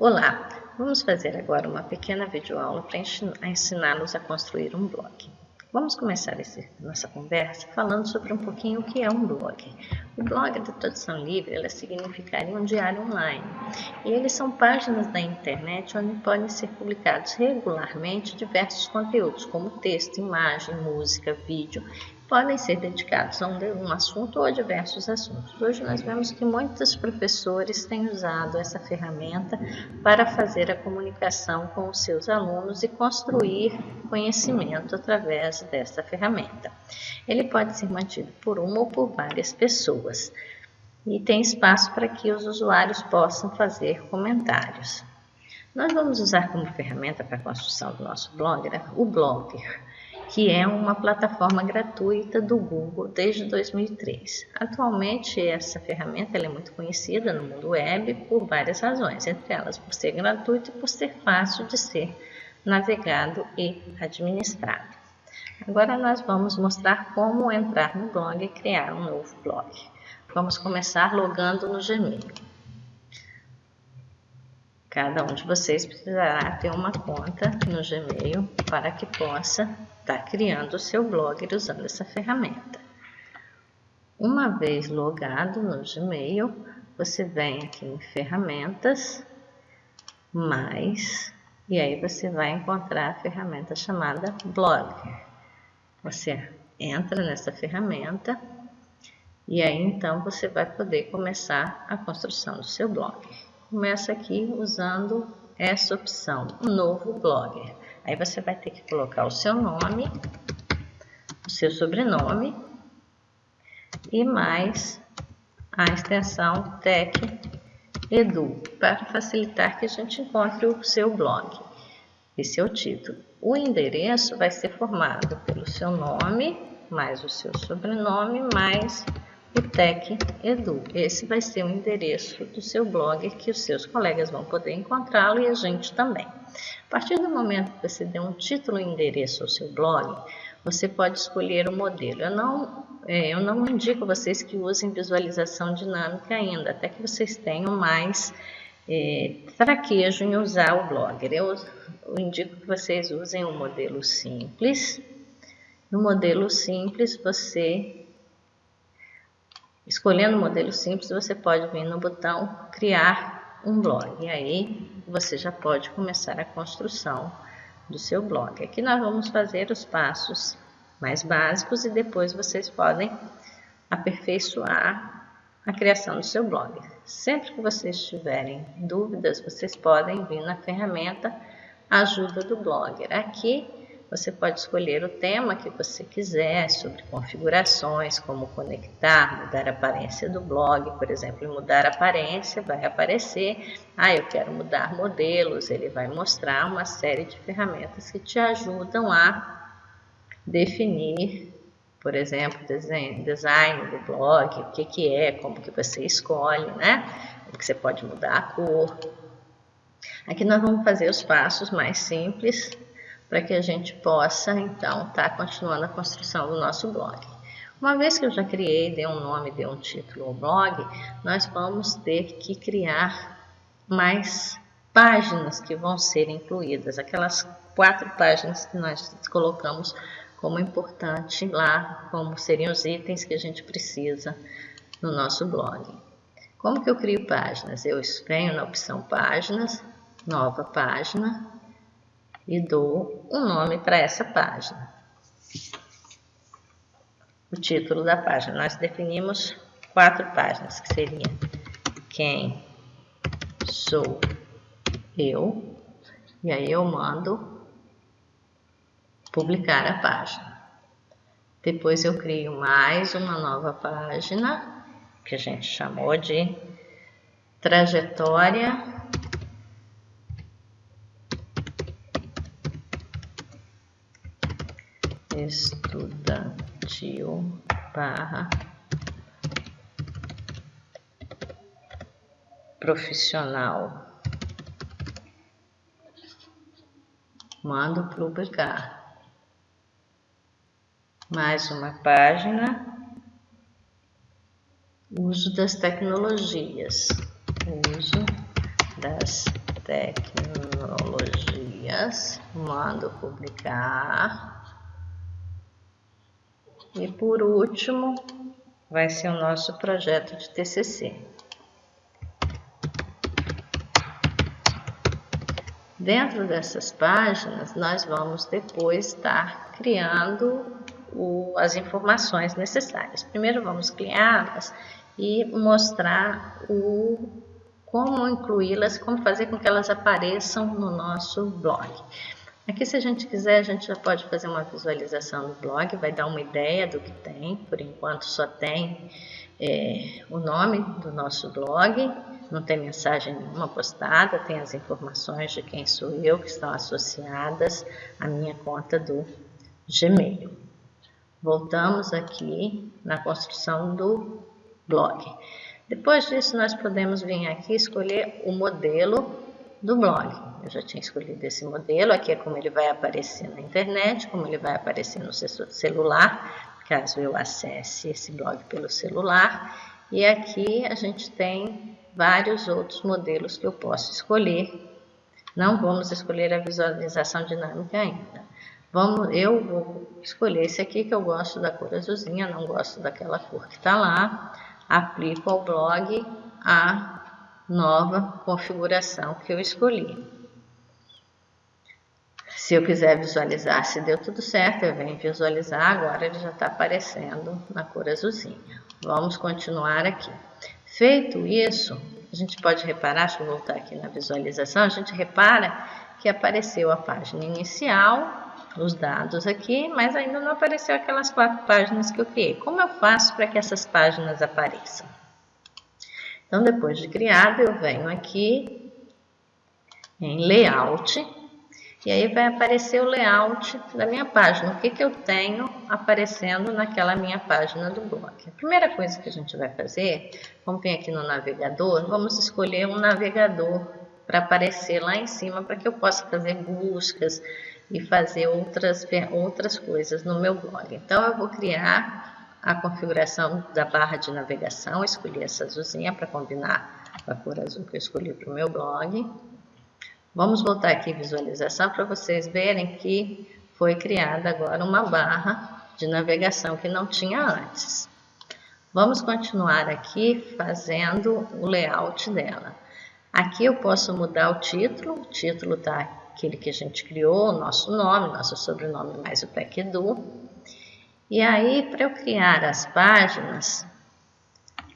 Olá, vamos fazer agora uma pequena videoaula para ensiná-los a construir um blog. Vamos começar essa nossa conversa falando sobre um pouquinho o que é um blog. O blog da tradução livre ela significaria um diário online e eles são páginas da internet onde podem ser publicados regularmente diversos conteúdos como texto, imagem, música, vídeo podem ser dedicados a um assunto ou a diversos assuntos. Hoje nós vemos que muitos professores têm usado essa ferramenta para fazer a comunicação com os seus alunos e construir conhecimento através dessa ferramenta. Ele pode ser mantido por uma ou por várias pessoas e tem espaço para que os usuários possam fazer comentários. Nós vamos usar como ferramenta para a construção do nosso blog né, o Blogger que é uma plataforma gratuita do Google desde 2003. Atualmente, essa ferramenta é muito conhecida no mundo web por várias razões, entre elas por ser gratuito e por ser fácil de ser navegado e administrado. Agora nós vamos mostrar como entrar no blog e criar um novo blog. Vamos começar logando no Gmail. Cada um de vocês precisará ter uma conta no Gmail para que possa está criando o seu blog usando essa ferramenta. Uma vez logado no Gmail, você vem aqui em ferramentas, mais, e aí você vai encontrar a ferramenta chamada Blogger. Você entra nessa ferramenta e aí então você vai poder começar a construção do seu blog. Começa aqui usando essa opção, novo blogger. Aí você vai ter que colocar o seu nome, o seu sobrenome e mais a extensão Tech Edu, para facilitar que a gente encontre o seu blog. Esse é o título. O endereço vai ser formado pelo seu nome, mais o seu sobrenome, mais Tech Edu. Esse vai ser o endereço do seu blog que os seus colegas vão poder encontrá-lo e a gente também. A partir do momento que você der um título e endereço ao seu blog, você pode escolher o modelo. Eu não, é, eu não indico vocês que usem visualização dinâmica ainda, até que vocês tenham mais é, traquejo em usar o Blogger. Eu, eu indico que vocês usem o modelo simples. No modelo simples, você Escolhendo o modelo simples, você pode vir no botão criar um blog. E aí você já pode começar a construção do seu blog. Aqui nós vamos fazer os passos mais básicos e depois vocês podem aperfeiçoar a criação do seu blog. Sempre que vocês tiverem dúvidas, vocês podem vir na ferramenta ajuda do blogger. Aqui você pode escolher o tema que você quiser sobre configurações, como conectar, mudar a aparência do blog, por exemplo, mudar a aparência, vai aparecer, ah, eu quero mudar modelos, ele vai mostrar uma série de ferramentas que te ajudam a definir, por exemplo, design, design do blog, o que, que é, como que você escolhe, né? Como que você pode mudar a cor. Aqui nós vamos fazer os passos mais simples, para que a gente possa, então, estar tá continuando a construção do nosso blog. Uma vez que eu já criei, dei um nome, dei um título ao blog, nós vamos ter que criar mais páginas que vão ser incluídas, aquelas quatro páginas que nós colocamos como importante lá, como seriam os itens que a gente precisa no nosso blog. Como que eu crio páginas? Eu venho na opção páginas, nova página, e dou um nome para essa página. O título da página. Nós definimos quatro páginas, que seria quem sou eu, e aí eu mando publicar a página. Depois eu crio mais uma nova página, que a gente chamou de trajetória estudantil barra profissional. Mando publicar. Mais uma página. Uso das tecnologias. Uso das tecnologias, mando publicar. E por último, vai ser o nosso projeto de TCC. Dentro dessas páginas, nós vamos depois estar criando o, as informações necessárias. Primeiro vamos criá-las e mostrar o, como incluí-las, como fazer com que elas apareçam no nosso blog. Aqui, se a gente quiser, a gente já pode fazer uma visualização do blog, vai dar uma ideia do que tem. Por enquanto, só tem é, o nome do nosso blog, não tem mensagem nenhuma postada, tem as informações de quem sou eu que estão associadas à minha conta do Gmail. Voltamos aqui na construção do blog. Depois disso, nós podemos vir aqui escolher o modelo do blog. Eu já tinha escolhido esse modelo, aqui é como ele vai aparecer na internet, como ele vai aparecer no celular, caso eu acesse esse blog pelo celular. E aqui a gente tem vários outros modelos que eu posso escolher. Não vamos escolher a visualização dinâmica ainda. Vamos, eu vou escolher esse aqui que eu gosto da cor azulzinha, não gosto daquela cor que está lá. Aplico ao blog a nova configuração que eu escolhi. Se eu quiser visualizar se deu tudo certo, eu venho visualizar, agora ele já está aparecendo na cor azulzinha. Vamos continuar aqui. Feito isso, a gente pode reparar, deixa eu voltar aqui na visualização, a gente repara que apareceu a página inicial, os dados aqui, mas ainda não apareceu aquelas quatro páginas que eu criei. Como eu faço para que essas páginas apareçam? Então, depois de criado, eu venho aqui em Layout, e aí vai aparecer o layout da minha página. O que, que eu tenho aparecendo naquela minha página do blog. A primeira coisa que a gente vai fazer, vamos vir aqui no navegador, vamos escolher um navegador para aparecer lá em cima, para que eu possa fazer buscas e fazer outras, outras coisas no meu blog. Então, eu vou criar a configuração da barra de navegação, escolhi essa azulzinha para combinar com a cor azul que eu escolhi para o meu blog. Vamos voltar aqui visualização para vocês verem que foi criada agora uma barra de navegação que não tinha antes. Vamos continuar aqui fazendo o layout dela. Aqui eu posso mudar o título, o título está aquele que a gente criou, o nosso nome, nosso sobrenome mais o PECDU. E aí, para eu criar as páginas,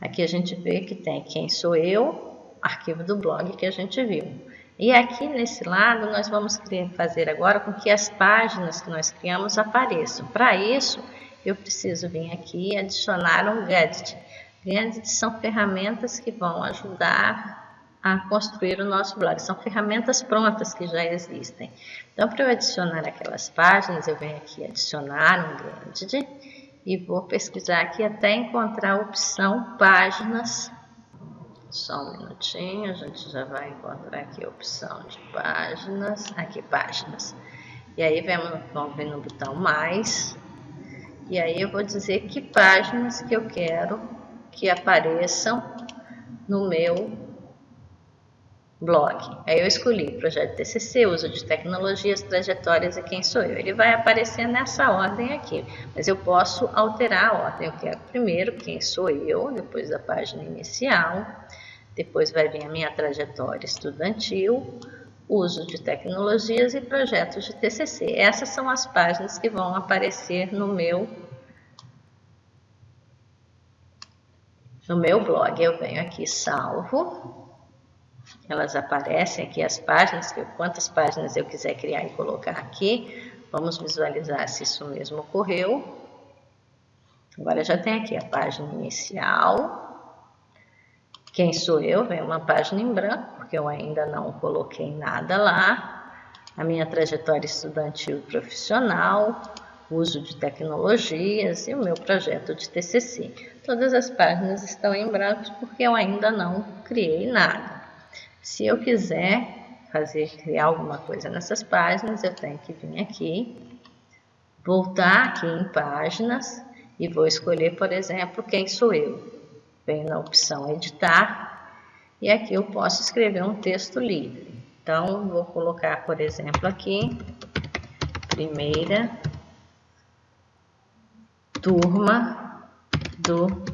aqui a gente vê que tem quem sou eu, arquivo do blog que a gente viu. E aqui nesse lado nós vamos fazer agora com que as páginas que nós criamos apareçam. Para isso, eu preciso vir aqui e adicionar um gadget. Gadgets são ferramentas que vão ajudar a construir o nosso blog. São ferramentas prontas que já existem. Então, para eu adicionar aquelas páginas, eu venho aqui adicionar um gadget e vou pesquisar aqui até encontrar a opção páginas. Só um minutinho, a gente já vai encontrar aqui a opção de páginas. Aqui, páginas. E aí vamos vir no botão mais. E aí eu vou dizer que páginas que eu quero que apareçam no meu blog. Aí eu escolhi projeto TCC, uso de tecnologias, trajetórias e quem sou eu. Ele vai aparecer nessa ordem aqui, mas eu posso alterar a ordem. Eu quero primeiro quem sou eu, depois da página inicial, depois vai vir a minha trajetória estudantil, uso de tecnologias e projetos de TCC. Essas são as páginas que vão aparecer no meu no meu blog. Eu venho aqui salvo elas aparecem aqui as páginas, quantas páginas eu quiser criar e colocar aqui. Vamos visualizar se isso mesmo ocorreu. Agora já tem aqui a página inicial. Quem sou eu? Vem uma página em branco, porque eu ainda não coloquei nada lá. A minha trajetória estudantil profissional, uso de tecnologias e o meu projeto de TCC. Todas as páginas estão em branco porque eu ainda não criei nada. Se eu quiser fazer, criar alguma coisa nessas páginas, eu tenho que vir aqui, voltar aqui em páginas e vou escolher, por exemplo, quem sou eu. Venho na opção editar e aqui eu posso escrever um texto livre. Então, vou colocar, por exemplo, aqui, primeira turma do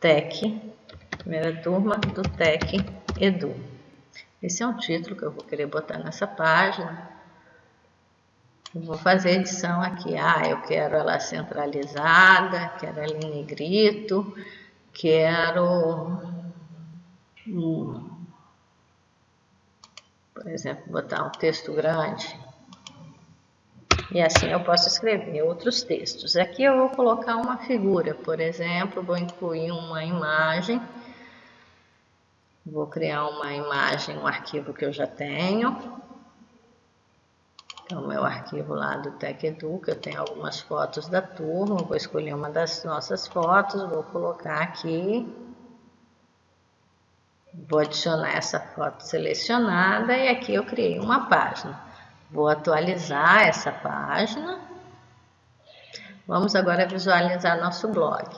TEC, primeira turma do TEC Edu. Esse é um título que eu vou querer botar nessa página. vou fazer edição aqui. Ah, eu quero ela centralizada, quero ela em negrito, quero, hum, por exemplo, botar um texto grande. E assim eu posso escrever outros textos. Aqui eu vou colocar uma figura, por exemplo, vou incluir uma imagem Vou criar uma imagem, um arquivo que eu já tenho. Então, meu arquivo lá do TechEduca, eu tenho algumas fotos da turma, vou escolher uma das nossas fotos, vou colocar aqui. Vou adicionar essa foto selecionada e aqui eu criei uma página. Vou atualizar essa página. Vamos agora visualizar nosso blog.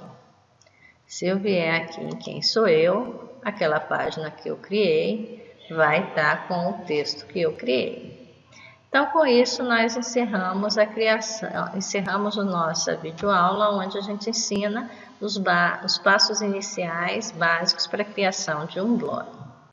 Se eu vier aqui em Quem Sou Eu, aquela página que eu criei vai estar com o texto que eu criei. Então, com isso, nós encerramos a criação, encerramos a nossa videoaula, onde a gente ensina os, os passos iniciais básicos para a criação de um blog.